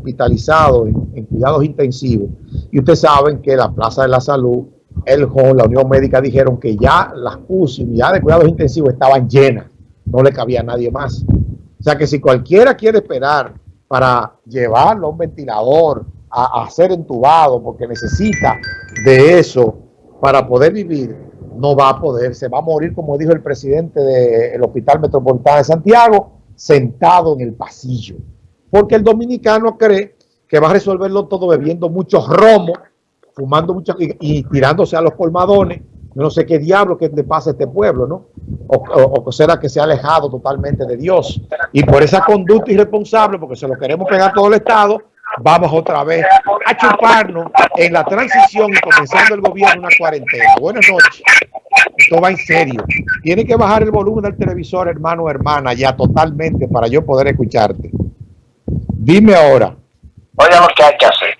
hospitalizados en, cuidados intensivos. Y ustedes saben que la Plaza de la Salud, el HON, la Unión Médica dijeron que ya las UCI, de cuidados intensivos estaban llenas, no le cabía a nadie más. O sea que si cualquiera quiere esperar para llevarlo a un ventilador, a ser entubado, porque necesita de eso para poder vivir, no va a poder, se va a morir, como dijo el presidente del Hospital Metropolitano de Santiago, sentado en el pasillo. Porque el dominicano cree que va a resolverlo todo bebiendo muchos romos, fumando mucho y, tirándose a los colmadones. no sé qué diablo que le pasa a este pueblo, ¿no? O, será que se ha alejado totalmente de Dios. Y por esa conducta irresponsable, porque se lo queremos pegar todo el Estado, vamos otra vez a chuparnos en la transición y comenzando el gobierno una cuarentena. Buenas noches. Esto va en serio. Tiene que bajar el volumen del televisor, hermano o hermana, ya totalmente para yo poder escucharte. Dime ahora. Oiga lo que hay que hacer.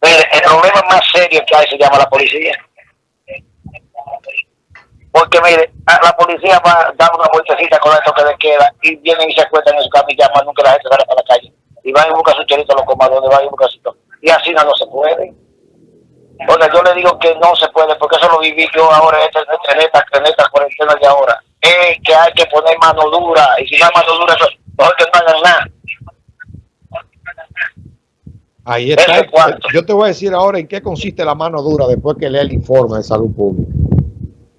El problema más serio que hay se llama la policía. Porque mire, la policía va dando una vueltecita con esto que le queda y vienen y se acuestan en su camilla, más nunca la gente sale para la calle. Y van y buscan su chorito a los comadrones, van y buscan su Y así no, no se puede. Oiga, yo le digo que no se puede, porque eso lo viví yo ahora en esta, en esta, en esta cuarentena de ahora. Es que hay que poner mano dura, y si no hay mano dura, mejor que no hagan nada. Ahí está. Yo te voy a decir ahora en qué consiste la mano dura después que lea el informe de salud pública.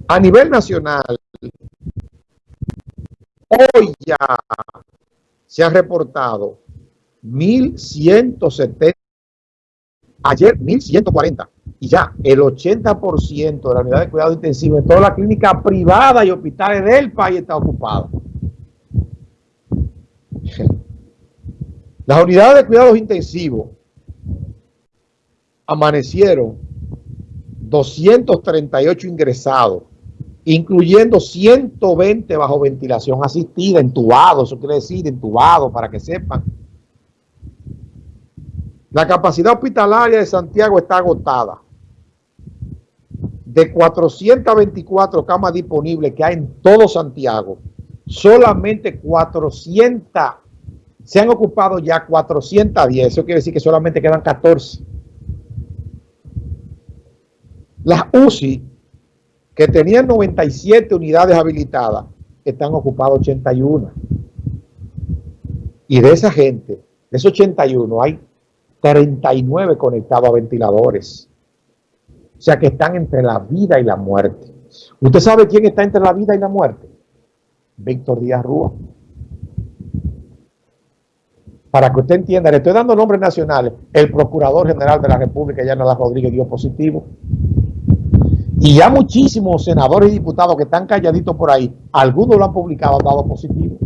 A nivel nacional, hoy ya se ha reportado 1.170, ayer 1.140 y ya el 80% de la unidad de cuidado intensivo en toda la clínica privada y hospitales del país está ocupado. Las unidades de cuidados intensivos amanecieron 238 ingresados, incluyendo 120 bajo ventilación asistida, entubados, eso quiere decir entubados para que sepan. La capacidad hospitalaria de Santiago está agotada de 424 camas disponibles que hay en todo Santiago, solamente 400, se han ocupado ya 410, eso quiere decir que solamente quedan 14. Las UCI, que tenían 97 unidades habilitadas, están ocupadas 81. Y de esa gente, de esos 81, hay 39 conectados a ventiladores. O sea que están entre la vida y la muerte. ¿Usted sabe quién está entre la vida y la muerte? Víctor Díaz Rúa. Para que usted entienda, le estoy dando nombres nacionales. El Procurador General de la República, Yana Rodríguez, dio positivo. Y ya muchísimos senadores y diputados que están calladitos por ahí, algunos lo han publicado, han dado positivo.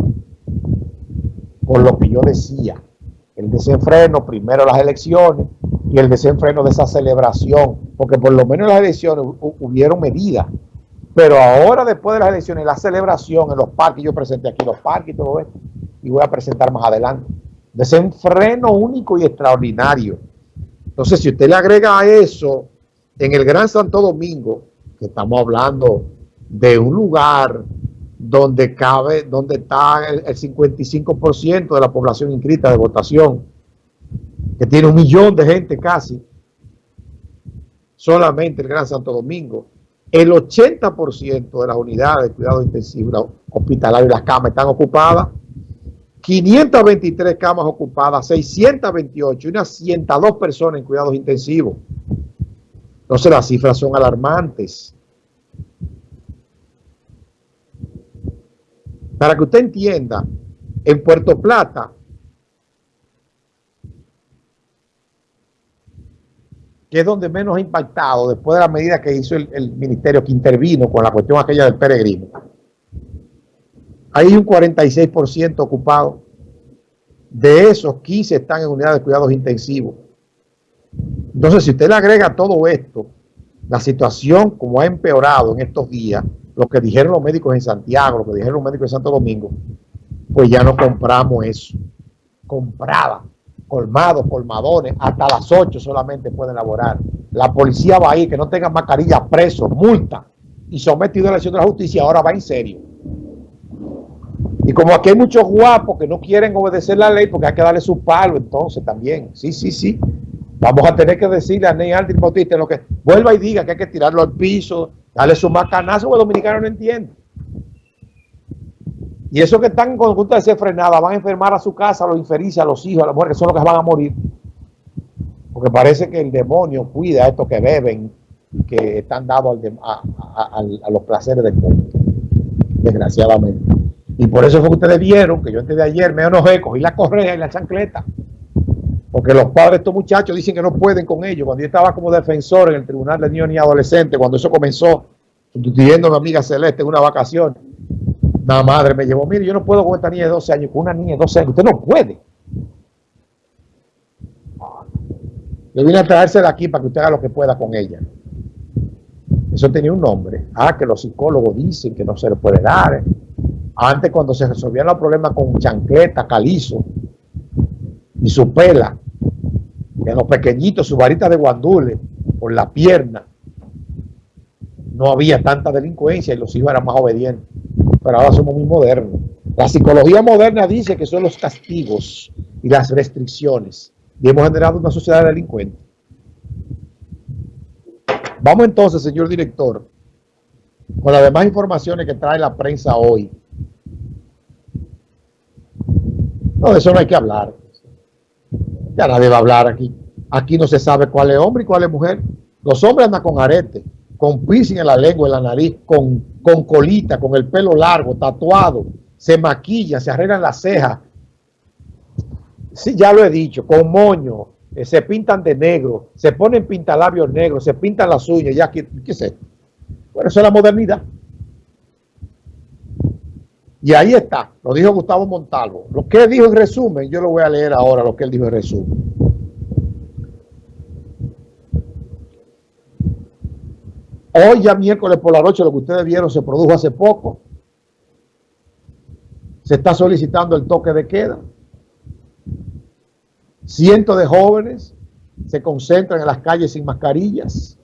Por lo que yo decía, el desenfreno, primero las elecciones, y el desenfreno de esa celebración, porque por lo menos en las elecciones hubieron medidas, pero ahora después de las elecciones, la celebración en los parques, yo presenté aquí los parques y todo esto, y voy a presentar más adelante, desenfreno único y extraordinario. Entonces, si usted le agrega a eso, en el Gran Santo Domingo, que estamos hablando de un lugar donde cabe, donde está el, el 55% de la población inscrita de votación, que tiene un millón de gente casi, solamente el Gran Santo Domingo, el 80% de las unidades de cuidado intensivo hospitalario y las camas están ocupadas, 523 camas ocupadas, 628 y unas 102 personas en cuidados intensivos. Entonces las cifras son alarmantes. Para que usted entienda, en Puerto Plata que es donde menos ha impactado después de la medida que hizo el, ministerio que intervino con la cuestión aquella del peregrino. Hay un 46% ocupado. De esos, 15 están en unidades de cuidados intensivos. Entonces, si usted le agrega todo esto, la situación como ha empeorado en estos días, lo que dijeron los médicos en Santiago, lo que dijeron los médicos en Santo Domingo, pues ya no compramos eso. Compraba colmados, colmadones, hasta las 8 solamente pueden laborar. La policía va a ir, que no tenga mascarilla, preso, multa y sometido a la elección de la justicia, ahora va en serio. Y como aquí hay muchos guapos que no quieren obedecer la ley porque hay que darle su palo entonces también. Sí, sí, sí. Vamos a tener que decirle a Ney Aldrin Bautista lo que vuelva y diga que hay que tirarlo al piso, darle su macanazo, porque el dominicano no entiende. Y esos que están en conducta de ser frenada van a enfermar a su casa, a los infelices, a los hijos, a las mujeres, que son los que van a morir. Porque parece que el demonio cuida a estos que beben, que están dados a, a los placeres del mundo. Desgraciadamente. Y por eso fue que ustedes vieron que yo antes de ayer me enojé, cogí la correa y la chancleta. Porque los padres de estos muchachos dicen que no pueden con ellos. Cuando yo estaba como defensor en el Tribunal de Niños y Adolescentes, cuando eso comenzó, sustituyendo a mi amiga Celeste en una vacación, la madre me llevó, mire, yo no puedo con esta niña de 12 años, con una niña de 12 años. Usted no puede. Yo vine a traérsela aquí para que usted haga lo que pueda con ella. Eso tenía un nombre. Ah, que los psicólogos dicen que no se le puede dar. Antes cuando se resolvían los problemas con chancleta, calizo y su pela, en los pequeñitos, su varita de guandule por la pierna, no había tanta delincuencia y los hijos eran más obedientes. Pero ahora somos muy modernos. La psicología moderna dice que son los castigos y las restricciones. Y hemos generado una sociedad delincuente. Vamos entonces, señor director, con las demás informaciones que trae la prensa hoy. No, de eso no hay que hablar. Ya nadie va a hablar aquí. Aquí no se sabe cuál es hombre y cuál es mujer. Los hombres andan con arete, con piercing en la lengua, en la nariz, con, con colita, con el pelo largo, tatuado, se maquilla, se arreglan las cejas. Sí, ya lo he dicho, con moño, eh, se pintan de negro, se ponen pintalabios negros, se pintan las uñas, ya, ¿qué, qué sé? Bueno, eso es la modernidad. Y ahí está, lo dijo Gustavo Montalvo. Lo que dijo en resumen, yo lo voy a leer ahora, lo que él dijo en resumen. Hoy ya miércoles por la noche, lo que ustedes vieron se produjo hace poco. Se está solicitando el toque de queda. Cientos de jóvenes se concentran en las calles sin mascarillas.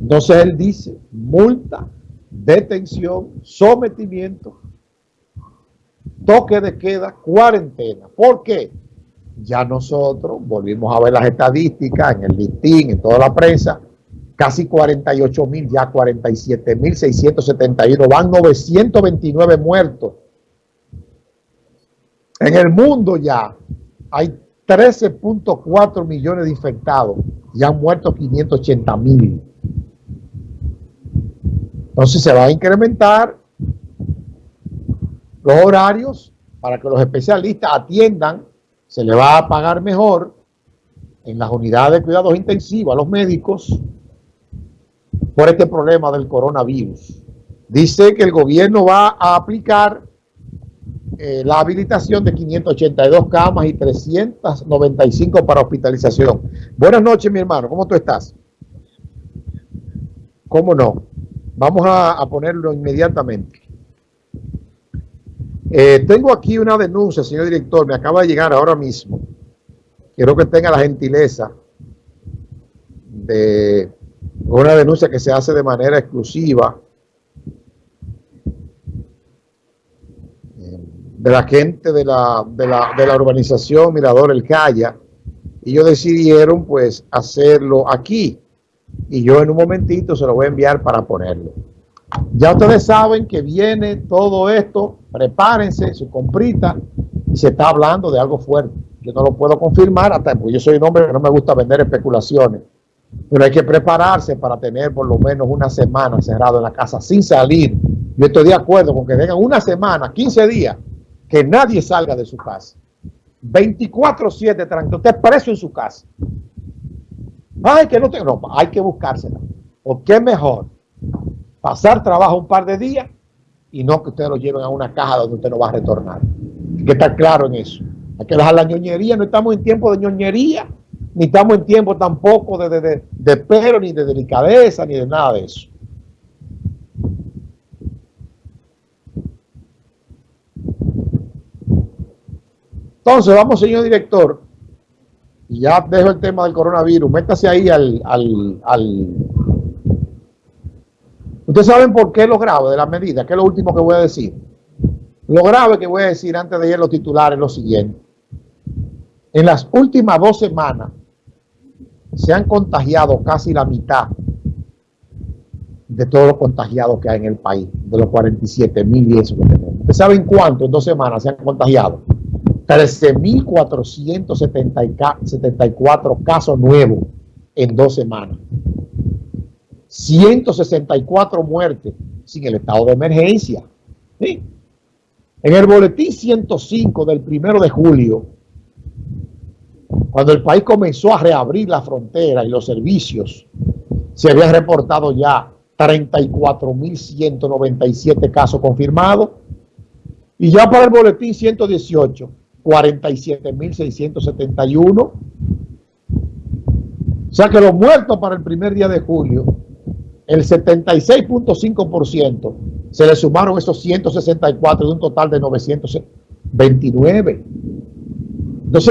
Entonces él dice, multa, detención, sometimiento toque de queda, cuarentena. ¿Por qué? Ya nosotros volvimos a ver las estadísticas en el listín, en toda la prensa, casi 48 mil, ya 47 mil 671, van 929 muertos. En el mundo ya hay 13.4 millones de infectados y han muerto 580 mil. Entonces se va a incrementar los horarios para que los especialistas atiendan, se le va a pagar mejor en las unidades de cuidados intensivos a los médicos por este problema del coronavirus. Dice que el gobierno va a aplicar eh, la habilitación de 582 camas y 395 para hospitalización. Buenas noches, mi hermano. ¿Cómo tú estás? ¿Cómo no? Vamos a ponerlo inmediatamente. Eh, tengo aquí una denuncia, señor director, me acaba de llegar ahora mismo. Quiero que tenga la gentileza de una denuncia que se hace de manera exclusiva eh, de la gente de la, de la, de la urbanización Mirador El Calla y ellos decidieron pues hacerlo aquí y yo en un momentito se lo voy a enviar para ponerlo. Ya ustedes saben que viene todo esto, prepárense su comprita y se está hablando de algo fuerte. Yo no lo puedo confirmar, hasta porque yo soy un hombre que no me gusta vender especulaciones, pero hay que prepararse para tener por lo menos una semana cerrado en la casa sin salir. Yo estoy de acuerdo con que tengan una semana, 15 días, que nadie salga de su casa. 24-7 tranquilo, usted preso en su casa. Ay, que no tengo, no, hay que buscársela. Porque es mejor pasar trabajo un par de días y no que ustedes lo lleven a una caja donde usted no va a retornar. Hay que estar claro en eso. Hay que dejar la ñoñería. No estamos en tiempo de ñoñería, ni estamos en tiempo tampoco de, de, de, de pero, ni de delicadeza, ni de nada de eso. Entonces, vamos, señor director, y ya dejo el tema del coronavirus. Métase ahí al, al, al Ustedes saben por qué lo grabo de la medida, que es lo último que voy a decir. Lo grave que voy a decir antes de ir a los titulares es lo siguiente. En las últimas dos semanas se han contagiado casi la mitad de todos los contagiados que hay en el país, de los 47 mil y eso que tenemos. ¿Ustedes saben cuánto en dos semanas se han contagiado? 13.474 casos nuevos en dos semanas. 164 muertes sin el estado de emergencia. En el boletín 105 del primero de julio, cuando el país comenzó a reabrir la frontera y los servicios, se habían reportado ya 34.197 casos confirmados y ya para el boletín 118, 47.671. O sea que los muertos para el primer día de julio, el 76.5% se le sumaron esos 164 de un total de 929.